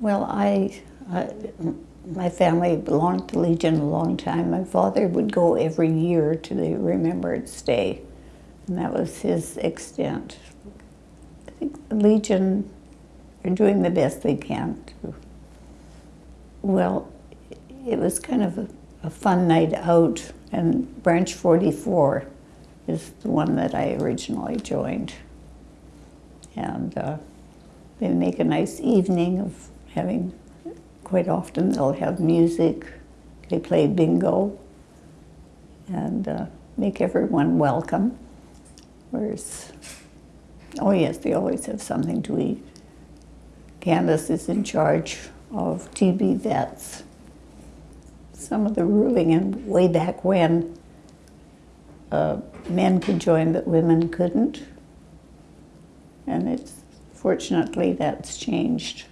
Well, I, I, my family belonged to Legion a long time. My father would go every year to the Remembrance Day, and that was his extent. I think the Legion are doing the best they can. To, well, it was kind of a, a fun night out, and Branch 44 is the one that I originally joined. And uh, they make a nice evening of having, quite often they'll have music, they play bingo, and uh, make everyone welcome. Whereas, oh yes, they always have something to eat. Candace is in charge of TB vets. Some of the ruling and way back when, uh, men could join but women couldn't. And it's fortunately that's changed.